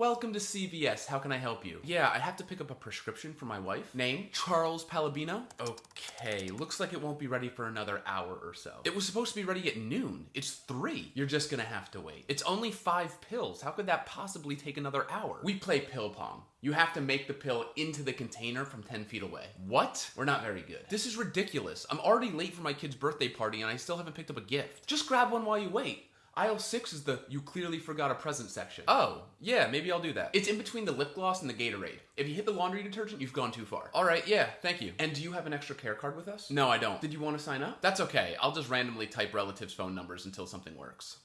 Welcome to CVS. How can I help you? Yeah, I have to pick up a prescription for my wife. Name? Charles Palabino. Okay, looks like it won't be ready for another hour or so. It was supposed to be ready at noon. It's three. You're just gonna have to wait. It's only five pills. How could that possibly take another hour? We play pill pong. You have to make the pill into the container from 10 feet away. What? We're not very good. This is ridiculous. I'm already late for my kid's birthday party and I still haven't picked up a gift. Just grab one while you wait. Aisle 6 is the you clearly forgot a present section. Oh, yeah, maybe I'll do that. It's in between the lip gloss and the Gatorade. If you hit the laundry detergent, you've gone too far. All right, yeah, thank you. And do you have an extra care card with us? No, I don't. Did you want to sign up? That's okay. I'll just randomly type relatives' phone numbers until something works.